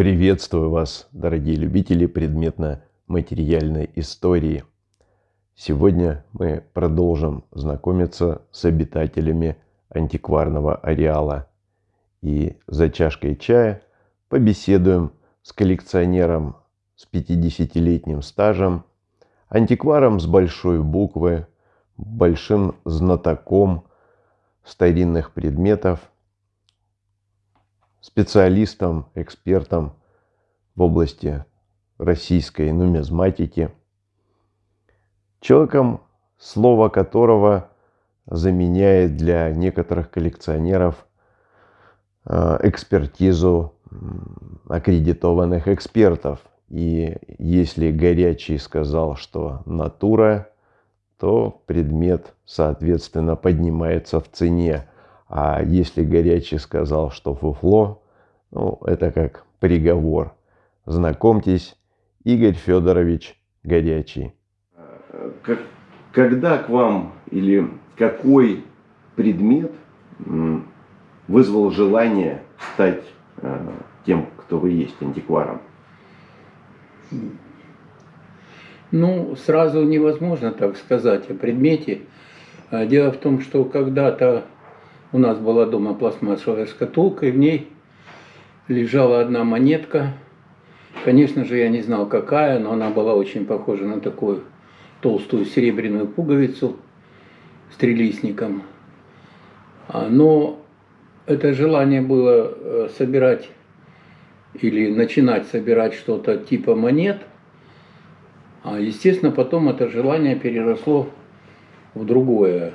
Приветствую вас, дорогие любители предметно-материальной истории. Сегодня мы продолжим знакомиться с обитателями антикварного ареала. И за чашкой чая побеседуем с коллекционером с 50-летним стажем, антикваром с большой буквы, большим знатоком старинных предметов, специалистом, экспертом в области российской нумизматики, человеком, слово которого заменяет для некоторых коллекционеров э, экспертизу аккредитованных экспертов. И если горячий сказал, что натура, то предмет, соответственно, поднимается в цене. А если горячий сказал, что фуфло, ну, это как приговор. Знакомьтесь, Игорь Федорович Горячий. Когда к вам или какой предмет вызвал желание стать э, тем, кто вы есть, антикваром? Ну, сразу невозможно так сказать о предмете. А дело в том, что когда-то у нас была дома пластмассовая шкатулка, и в ней лежала одна монетка. Конечно же, я не знал, какая, но она была очень похожа на такую толстую серебряную пуговицу с трелистником. А, но это желание было э, собирать или начинать собирать что-то типа монет. А естественно, потом это желание переросло в другое.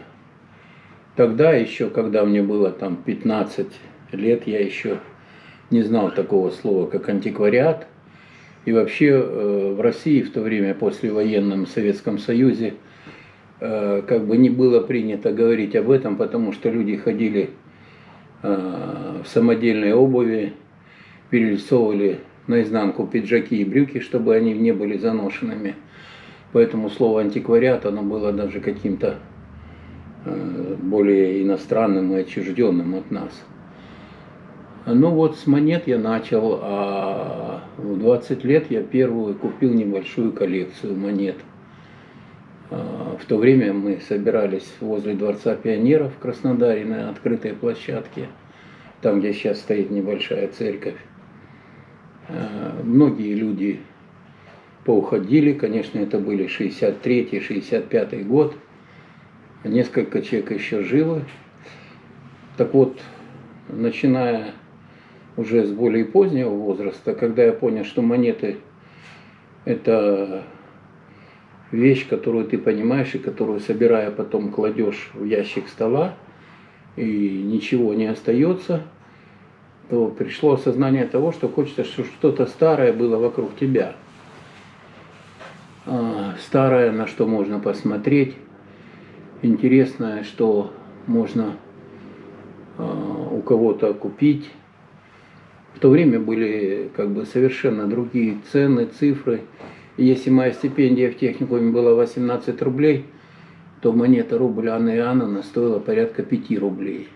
Тогда еще, когда мне было там 15 лет, я еще не знал такого слова, как антиквариат. И вообще э, в России в то время, после военном Советском Союзе, э, как бы не было принято говорить об этом, потому что люди ходили э, в самодельной обуви, перерисовывали наизнанку пиджаки и брюки, чтобы они не были заношенными. Поэтому слово антиквариат, оно было даже каким-то более иностранным и отчужденным от нас. Ну вот с монет я начал, а в 20 лет я первую купил небольшую коллекцию монет. А, в то время мы собирались возле Дворца пионеров в Краснодаре на открытой площадке, там, где сейчас стоит небольшая церковь. Э, многие люди поуходили, конечно, это были 63-65 год, несколько человек еще живы. Так вот, начиная уже с более позднего возраста, когда я понял, что монеты – это вещь, которую ты понимаешь и которую, собирая, потом кладешь в ящик стола, и ничего не остается – то пришло осознание того, что хочется, чтобы что-то старое было вокруг тебя. А, старое, на что можно посмотреть, интересное, что можно а, у кого-то купить. В то время были как бы совершенно другие цены, цифры. Если моя стипендия в техникуме была 18 рублей, то монета рубль Анны Иоанновны стоила порядка 5 рублей.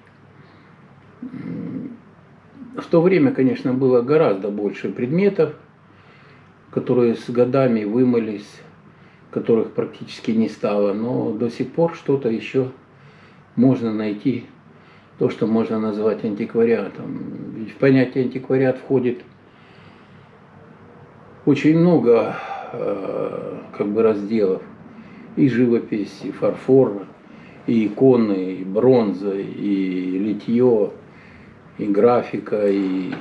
В то время, конечно, было гораздо больше предметов, которые с годами вымылись, которых практически не стало, но до сих пор что-то еще можно найти, то, что можно назвать антиквариатом. Ведь в понятие антиквариат входит очень много э, как бы разделов. И живопись, и фарфор, и иконы, и бронза, и литье, и графика, и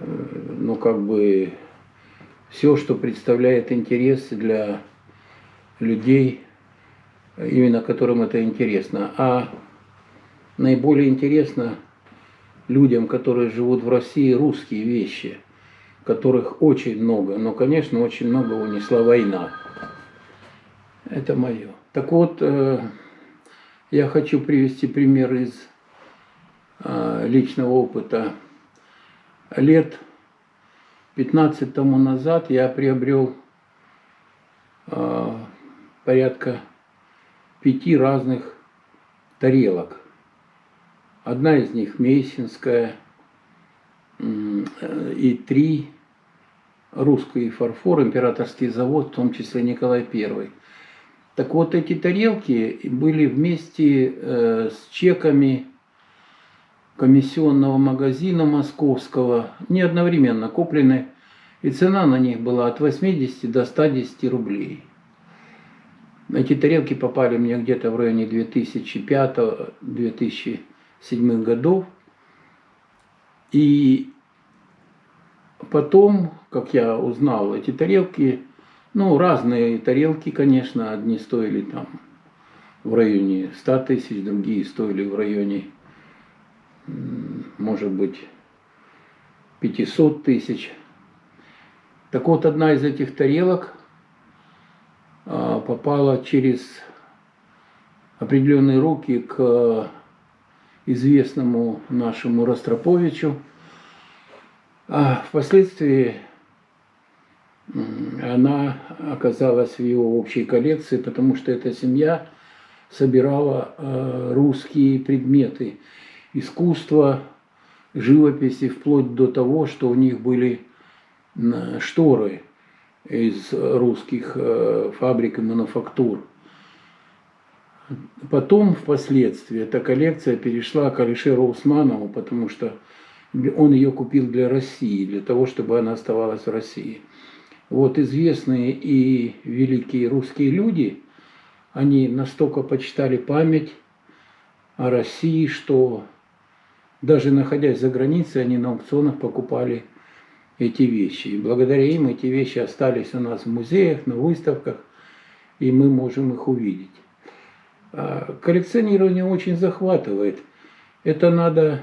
э, ну как бы все, что представляет интерес для людей, именно которым это интересно. А наиболее интересно людям, которые живут в России, русские вещи, которых очень много. Но, конечно, очень много унесла война. Это мое. Так вот, э, я хочу привести пример из Э, личного опыта. Лет 15 тому назад я приобрел э, порядка пяти разных тарелок. Одна из них мейсинская, э, и три русский фарфор, императорский завод, в том числе Николай I. Так вот, эти тарелки были вместе э, с чеками комиссионного магазина московского, не одновременно куплены, и цена на них была от 80 до 110 рублей. Эти тарелки попали мне где-то в районе 2005-2007 годов. И потом, как я узнал, эти тарелки, ну, разные тарелки, конечно, одни стоили там в районе 100 тысяч, другие стоили в районе, может быть, 500 тысяч. Так вот, одна из этих тарелок а, попала через определенные руки к известному нашему Ростроповичу. А впоследствии она оказалась в его общей коллекции, потому что эта семья собирала а, русские предметы искусства, живописи, вплоть до того, что у них были шторы из русских э, фабрик и мануфактур. Потом, впоследствии, эта коллекция перешла к Алишеру Усманову, потому что он ее купил для России, для того, чтобы она оставалась в России. Вот известные и великие русские люди, они настолько почитали память о России, что даже находясь за границей, они на аукционах покупали эти вещи. И благодаря им эти вещи остались у нас в музеях, на выставках, и мы можем их увидеть. А коллекционирование очень захватывает. Это надо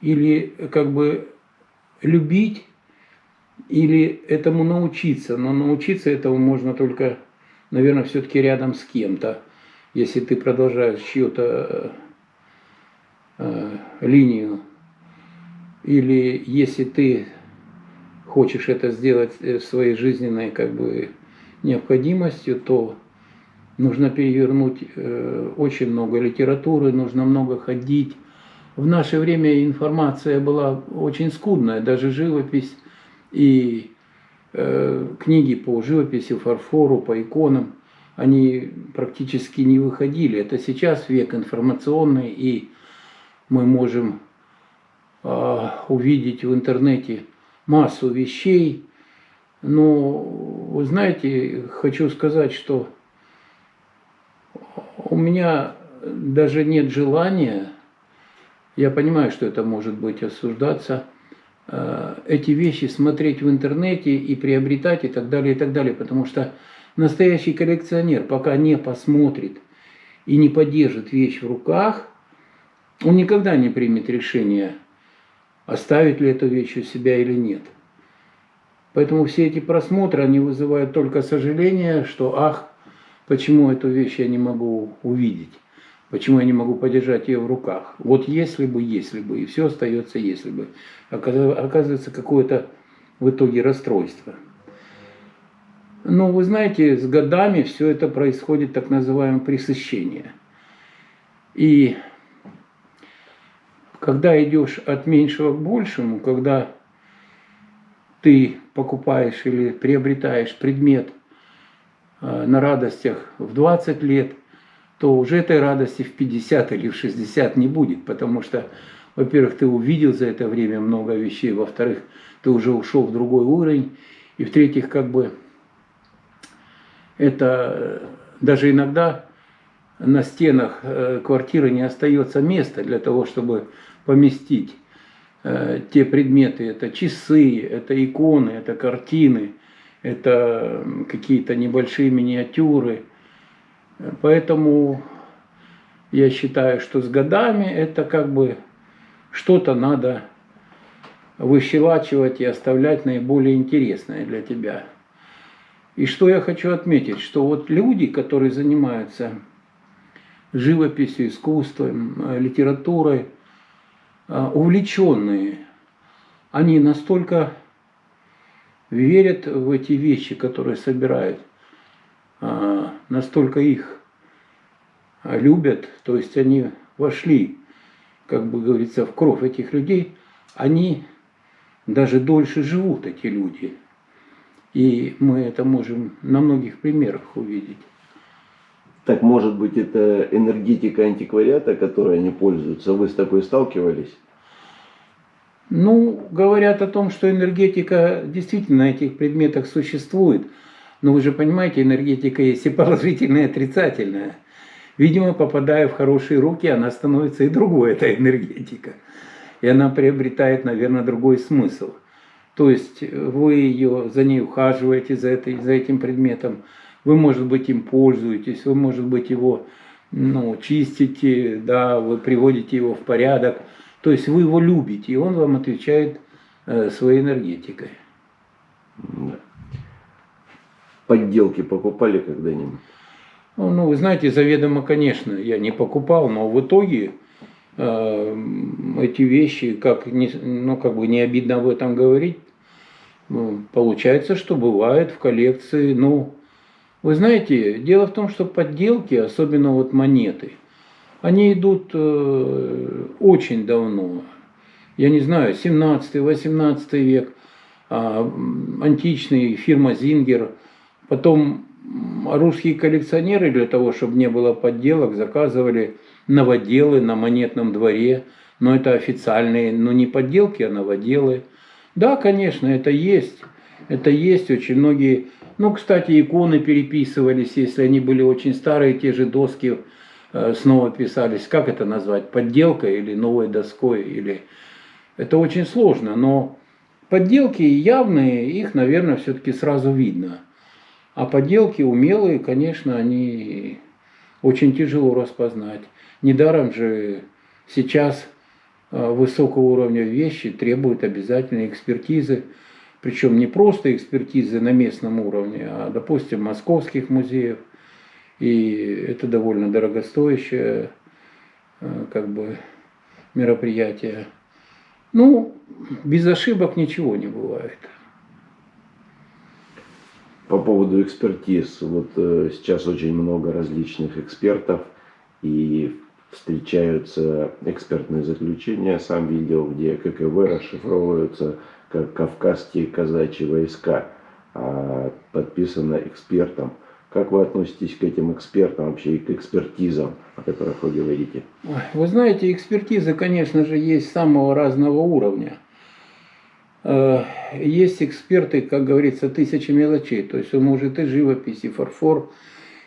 или как бы любить, или этому научиться. Но научиться этому можно только, наверное, все-таки рядом с кем-то. Если ты продолжаешь чью-то э, линию или если ты хочешь это сделать э, своей жизненной как бы необходимостью, то нужно перевернуть э, очень много литературы, нужно много ходить. В наше время информация была очень скудная, даже живопись и э, книги по живописи, фарфору, по иконам, они практически не выходили. Это сейчас век информационный, и мы можем а, увидеть в интернете массу вещей. Но, вы знаете, хочу сказать, что у меня даже нет желания, я понимаю, что это может быть осуждаться, а, эти вещи смотреть в интернете и приобретать и так далее, и так далее. Потому что настоящий коллекционер, пока не посмотрит и не поддержит вещь в руках, он никогда не примет решение – оставить ли эту вещь у себя или нет. Поэтому все эти просмотры, они вызывают только сожаление, что ах, почему эту вещь я не могу увидеть, почему я не могу подержать ее в руках. Вот если бы, если бы, и все остается если бы. Оказывается, какое-то в итоге расстройство. Но вы знаете, с годами все это происходит так называемое пресыщение. И когда идешь от меньшего к большему, когда ты покупаешь или приобретаешь предмет э, на радостях в 20 лет, то уже этой радости в 50 или в 60 не будет, потому что, во-первых, ты увидел за это время много вещей, во-вторых, ты уже ушел в другой уровень, и в-третьих, как бы это э, даже иногда на стенах э, квартиры не остается места для того, чтобы поместить э, те предметы. Это часы, это иконы, это картины, это какие-то небольшие миниатюры. Поэтому я считаю, что с годами это как бы что-то надо выщелачивать и оставлять наиболее интересное для тебя. И что я хочу отметить, что вот люди, которые занимаются живописью, искусством, э, литературой, увлеченные, они настолько верят в эти вещи, которые собирают, э, настолько их любят, то есть они вошли, как бы говорится, в кровь этих людей, они даже дольше живут эти люди. И мы это можем на многих примерах увидеть. Так может быть это энергетика антиквариата, которой они пользуются? Вы с такой сталкивались? Ну, говорят о том, что энергетика действительно на этих предметах существует. Но вы же понимаете, энергетика есть и положительная, и отрицательная. Видимо, попадая в хорошие руки, она становится и другой, эта энергетика. И она приобретает, наверное, другой смысл. То есть вы ее, за ней ухаживаете, за, этой, за этим предметом, вы, может быть, им пользуетесь, вы, может быть, его ну, чистите, да, вы приводите его в порядок. То есть вы его любите, и он вам отвечает э, своей энергетикой. Да. Подделки покупали когда-нибудь? Ну, ну, вы знаете, заведомо, конечно, я не покупал, но в итоге э, эти вещи, как, не, ну, как бы не обидно об этом говорить, ну, получается, что бывает в коллекции, ну, вы знаете, дело в том, что подделки, особенно вот монеты, они идут э, очень давно. Я не знаю, 17-18 век, э, античный фирма Зингер, потом русские коллекционеры для того, чтобы не было подделок, заказывали новоделы на монетном дворе, но это официальные, но не подделки, а новоделы. Да, конечно, это есть, это есть, очень многие, ну, кстати, иконы переписывались, если они были очень старые, те же доски э, снова писались, как это назвать, подделкой или новой доской, или... Это очень сложно, но подделки явные, их, наверное, все-таки сразу видно – а поделки умелые, конечно, они очень тяжело распознать. Недаром же сейчас э, высокого уровня вещи требуют обязательной экспертизы, причем не просто экспертизы на местном уровне, а, допустим, московских музеев. И это довольно дорогостоящее э, как бы, мероприятие. Ну, без ошибок ничего не бывает по поводу экспертиз. Вот э, сейчас очень много различных экспертов и встречаются экспертные заключения, сам видел, где ККВ расшифровываются Кавказские казачьи войска, а подписано экспертом. Как вы относитесь к этим экспертам вообще и к экспертизам, о которых вы говорите? Вы знаете, экспертизы, конечно же, есть самого разного уровня. Э, есть эксперты, как говорится, тысячи мелочей. То есть он может и живопись, и фарфор,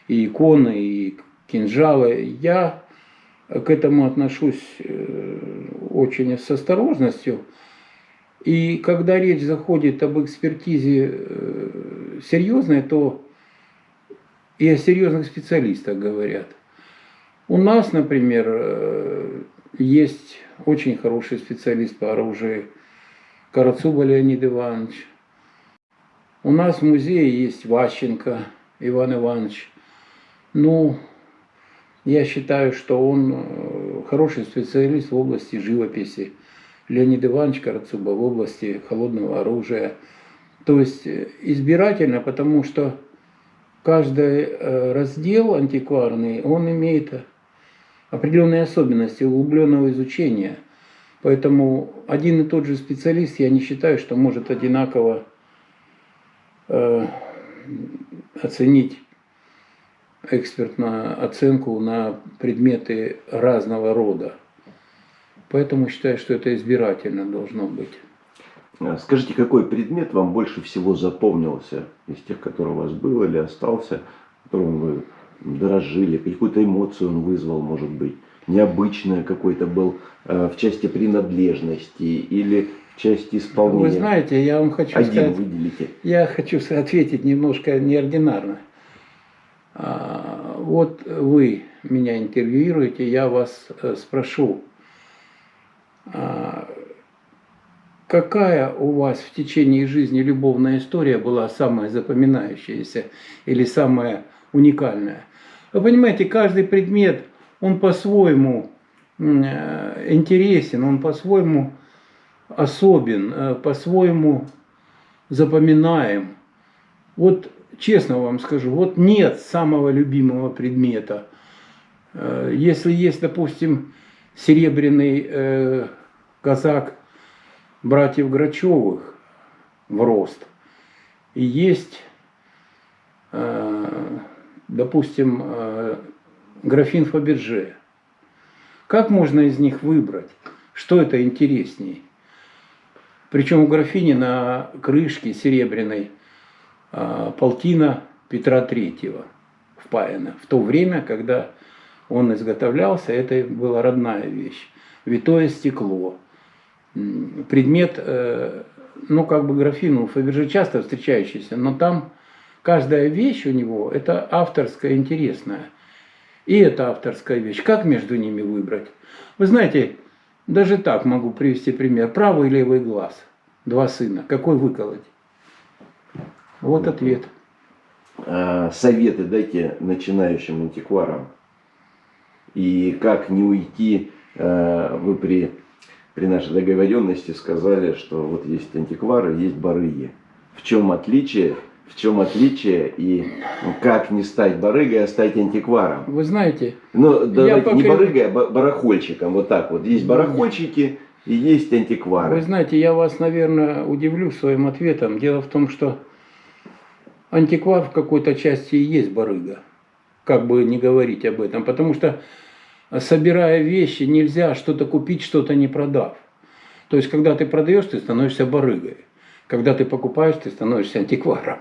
и иконы, и кинжалы. Я к этому отношусь э, очень с осторожностью. И когда речь заходит об экспертизе э, серьезной, то и о серьезных специалистах говорят. У нас, например, есть очень хороший специалист по оружию Карацуба Леонид Иванович. У нас в музее есть Ващенко Иван Иванович. Ну, я считаю, что он э, хороший специалист в области живописи. Леонид Иванович Карацуба в области холодного оружия. То есть э, избирательно, потому что каждый э, раздел антикварный, он имеет определенные особенности углубленного изучения – Поэтому один и тот же специалист, я не считаю, что может одинаково э, оценить экспертную оценку на предметы разного рода. Поэтому считаю, что это избирательно должно быть. А скажите, какой предмет вам больше всего запомнился из тех, которые у вас был или остался, которым вы дорожили, какую-то эмоцию он вызвал, может быть? необычное какой-то был э, в части принадлежности или в части исполнения? Вы знаете, я вам хочу Один сказать, выделите. я хочу ответить немножко неординарно. А, вот вы меня интервьюируете, я вас э, спрошу, какая у вас в течение жизни любовная история была самая запоминающаяся или самая уникальная? Вы понимаете, каждый предмет – он по-своему э, интересен, он по-своему особен, э, по-своему запоминаем. Вот честно вам скажу, вот нет самого любимого предмета. Э, если есть, допустим, серебряный казак братьев Грачевых в рост. И есть, э, допустим, э, графин Фаберже. Как можно из них выбрать? Что это интереснее? Причем у графини на крышке серебряной э, полтина Петра Третьего впаяна. В то время, когда он изготовлялся, это была родная вещь. Витое стекло. Предмет, э, ну как бы графин у Фаберже часто встречающийся, но там каждая вещь у него это авторская, интересная. И это авторская вещь. Как между ними выбрать? Вы знаете, даже так могу привести пример. Правый и левый глаз. Два сына. Какой выколоть? Вот ответ. А, советы дайте начинающим антикварам. И как не уйти, а, вы при, при нашей договоренности сказали, что вот есть антиквары, есть барыги. В чем отличие в чем отличие и как не стать барыгой, а стать антикваром. Вы знаете, ну, давайте, пока... не барыгой, а барахольщиком. Вот так вот. Есть барахольщики и есть антиквары. Вы знаете, я вас, наверное, удивлю своим ответом. Дело в том, что антиквар в какой-то части и есть барыга. Как бы не говорить об этом. Потому что, собирая вещи, нельзя что-то купить, что-то не продав. То есть, когда ты продаешь, ты становишься барыгой. Когда ты покупаешь, ты становишься антикваром.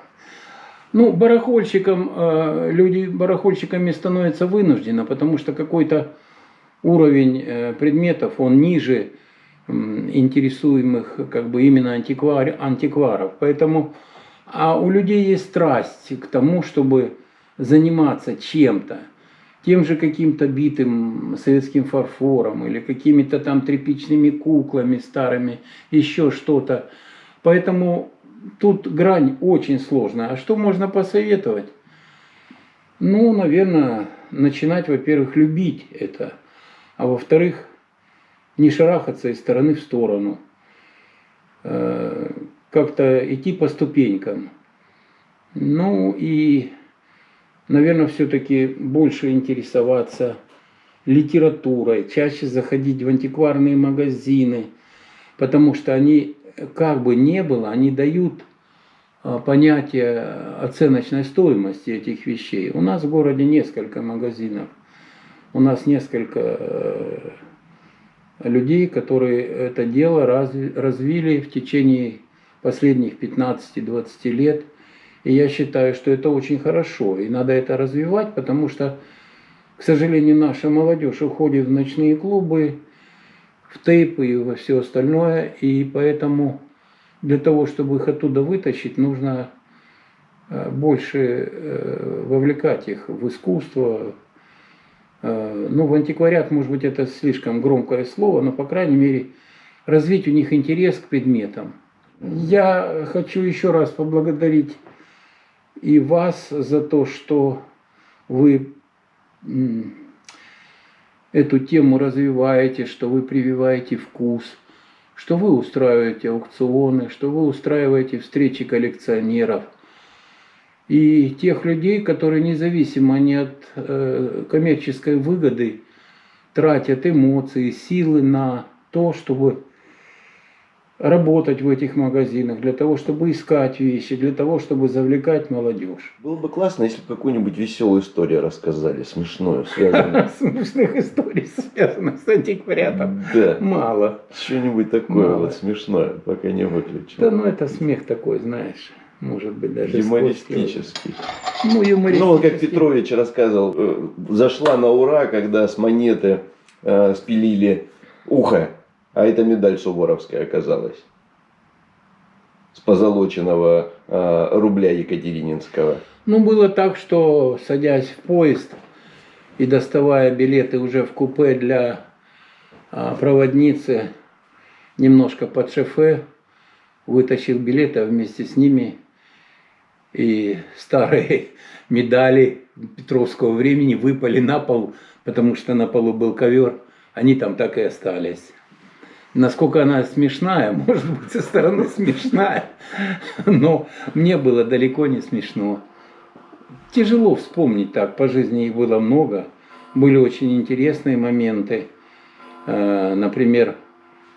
Ну, барахольщикам, э, люди барахольщиками становятся вынуждены, потому что какой-то уровень э, предметов, он ниже интересуемых как бы именно антиквар, антикваров. Поэтому, а у людей есть страсть к тому, чтобы заниматься чем-то, тем же каким-то битым советским фарфором или какими-то там тряпичными куклами старыми, еще что-то. Поэтому тут грань очень сложная. А что можно посоветовать? Ну, наверное, начинать, во-первых, любить это, а во-вторых, не шарахаться из стороны в сторону, э, как-то идти по ступенькам. Ну и, наверное, все-таки больше интересоваться литературой, чаще заходить в антикварные магазины, потому что они как бы не было, они дают а, понятие оценочной стоимости этих вещей. У нас в городе несколько магазинов, у нас несколько э, людей, которые это дело развили в течение последних 15-20 лет. И я считаю, что это очень хорошо, и надо это развивать, потому что, к сожалению, наша молодежь уходит в ночные клубы, в тейпы и во все остальное. И поэтому для того, чтобы их оттуда вытащить, нужно э, больше э, вовлекать их в искусство. Э, ну, в антиквариат, может быть, это слишком громкое слово, но, по крайней мере, развить у них интерес к предметам. Я хочу еще раз поблагодарить и вас за то, что вы эту тему развиваете, что вы прививаете вкус, что вы устраиваете аукционы, что вы устраиваете встречи коллекционеров. И тех людей, которые независимо не от э, коммерческой выгоды тратят эмоции, силы на то, чтобы работать в этих магазинах, для того, чтобы искать вещи, для того, чтобы завлекать молодежь. Было бы классно, если бы какую-нибудь веселую историю рассказали, смешную, связанную. Смешных историй, связанных с антиквариатом, да. мало. Что-нибудь такое вот смешное, пока не выключил. Да, ну это смех такой, знаешь может быть, даже Юмористический. Ну, юмористический. Ну, как Петрович рассказывал, э, зашла на ура, когда с монеты э, спилили ухо а это медаль Суворовская оказалась. С позолоченного э, рубля Екатерининского. Ну, было так, что садясь в поезд и доставая билеты уже в купе для э, проводницы, немножко под шофе, вытащил билеты, а вместе с ними и старые медали Петровского времени выпали на пол, потому что на полу был ковер, они там так и остались. Насколько она смешная, может быть, со стороны смешная, но мне было далеко не смешно. Тяжело вспомнить так, по жизни их было много. Были очень интересные моменты. Э, например,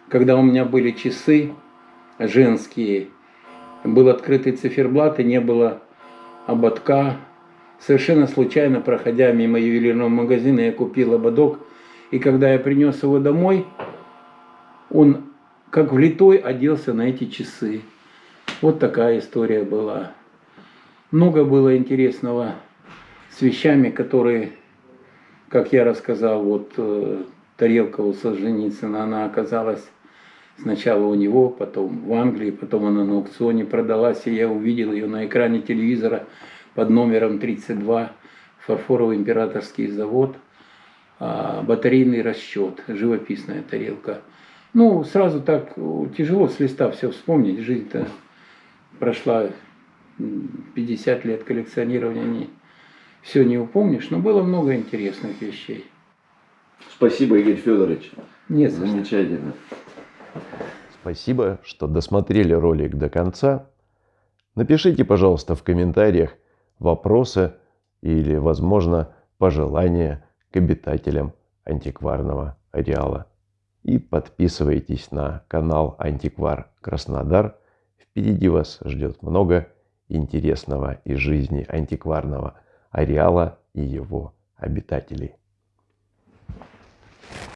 когда у меня были часы, женские. Был открытый циферблат и не было ободка. Совершенно случайно, проходя мимо ювелирного магазина, я купил ободок. И когда я принес его домой, он как влитой оделся на эти часы. Вот такая история была. Много было интересного с вещами, которые, как я рассказал, вот э, тарелка у Солженицына, она оказалась сначала у него, потом в Англии, потом она на аукционе продалась, и я увидел ее на экране телевизора под номером 32, фарфоровый императорский завод, а, батарейный расчет, живописная тарелка. Ну, сразу так тяжело с листа все вспомнить, жизнь-то прошла 50 лет коллекционирования, не, все не упомнишь, но было много интересных вещей. Спасибо, Игорь Федорович. Нет, Замечательно. Спасибо, что досмотрели ролик до конца. Напишите, пожалуйста, в комментариях вопросы или, возможно, пожелания к обитателям антикварного ареала. И подписывайтесь на канал Антиквар Краснодар. Впереди вас ждет много интересного из жизни антикварного ареала и его обитателей.